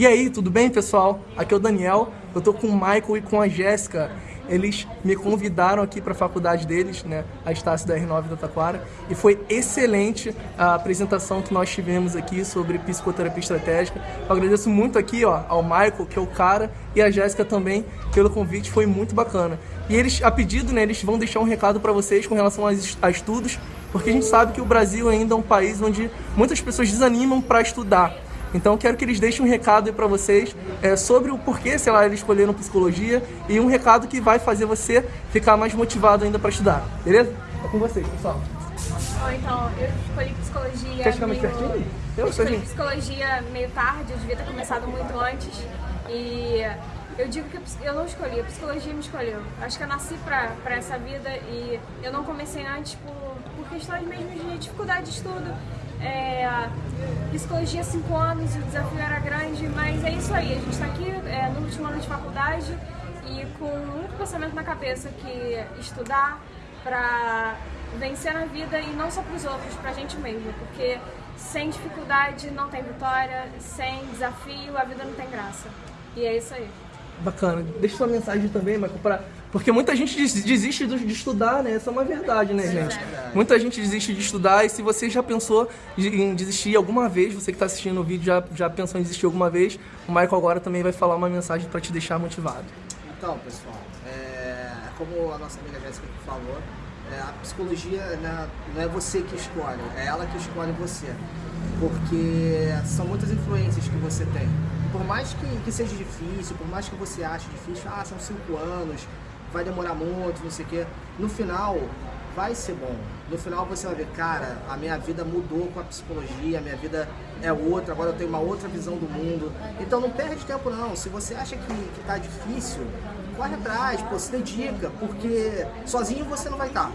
E aí, tudo bem, pessoal? Aqui é o Daniel, eu tô com o Michael e com a Jéssica. Eles me convidaram aqui para a faculdade deles, né, a Estácio da R9 da Taquara, e foi excelente a apresentação que nós tivemos aqui sobre psicoterapia estratégica. Eu agradeço muito aqui, ó, ao Michael, que é o cara, e a Jéssica também pelo convite, foi muito bacana. E eles, a pedido, né, eles vão deixar um recado para vocês com relação a, a estudos, porque a gente sabe que o Brasil ainda é um país onde muitas pessoas desanimam para estudar. Então quero que eles deixem um recado aí para vocês é, sobre o porquê, sei lá, eles escolheram psicologia e um recado que vai fazer você ficar mais motivado ainda para estudar, beleza? É com vocês, pessoal. Bom, então, eu escolhi psicologia. Quer ficar mais meio... pertinho? Eu, eu escolhi psicologia meio tarde, eu devia ter começado muito antes. E eu digo que eu não escolhi, a psicologia me escolheu. Acho que eu nasci pra, pra essa vida e eu não comecei antes por, por questões mesmo de dificuldade de estudo. É, psicologia cinco anos, o desafio era grande, mas é isso aí. A gente está aqui é, no último ano de faculdade e com muito pensamento na cabeça que estudar para vencer na vida e não só para os outros, para a gente mesmo, porque sem dificuldade não tem vitória, sem desafio a vida não tem graça. E é isso aí. Bacana. Deixa sua mensagem também, Marco, pra... porque muita gente desiste de estudar, né? Essa é uma verdade, né, gente? Muita gente desiste de estudar e se você já pensou em desistir alguma vez, você que está assistindo o vídeo já, já pensou em desistir alguma vez, o Michael agora também vai falar uma mensagem para te deixar motivado. Então, pessoal, é... como a nossa amiga Jéssica falou, é, a psicologia né, não é você que escolhe, é ela que escolhe você. Porque são muitas influências que você tem por mais que, que seja difícil, por mais que você ache difícil, ah, são cinco anos, vai demorar muito, não sei o quê, no final vai ser bom. No final você vai ver, cara, a minha vida mudou com a psicologia, a minha vida é outra, agora eu tenho uma outra visão do mundo. Então não perde tempo não. Se você acha que, que tá difícil, corre atrás, pô, se dedica, porque sozinho você não vai estar. Tá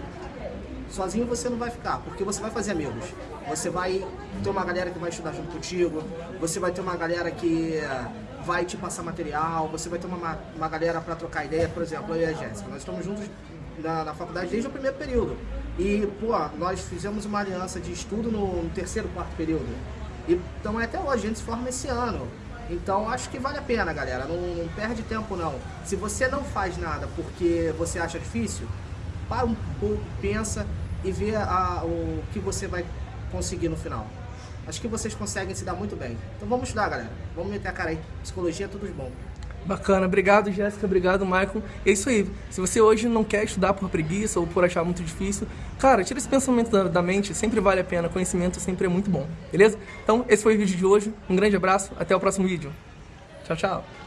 sozinho você não vai ficar, porque você vai fazer amigos. Você vai ter uma galera que vai estudar junto contigo, você vai ter uma galera que eh, vai te passar material, você vai ter uma, uma galera para trocar ideia, por exemplo, eu e a Jéssica. Nós estamos juntos na, na, faculdade desde o primeiro período. E, pô, nós fizemos uma aliança de estudo no, no terceiro, quarto período. E, então até hoje, a gente se forma esse ano. Então acho que vale a pena, galera. Não, não perde tempo não. Se você não faz nada porque você acha difícil, para um pouco, pensa e vê a, o que você vai conseguir no final. Acho que vocês conseguem se dar muito bem. Então vamos estudar, galera. Vamos meter a cara aí. Psicologia é tudo de bom. Bacana, obrigado Jéssica, obrigado Michael. É isso aí, se você hoje não quer estudar por preguiça ou por achar muito difícil, cara, tira esse pensamento da, da, mente, sempre vale a pena, conhecimento sempre é muito bom, beleza? Então, esse foi o vídeo de hoje, um grande abraço, até o próximo vídeo. Tchau, tchau.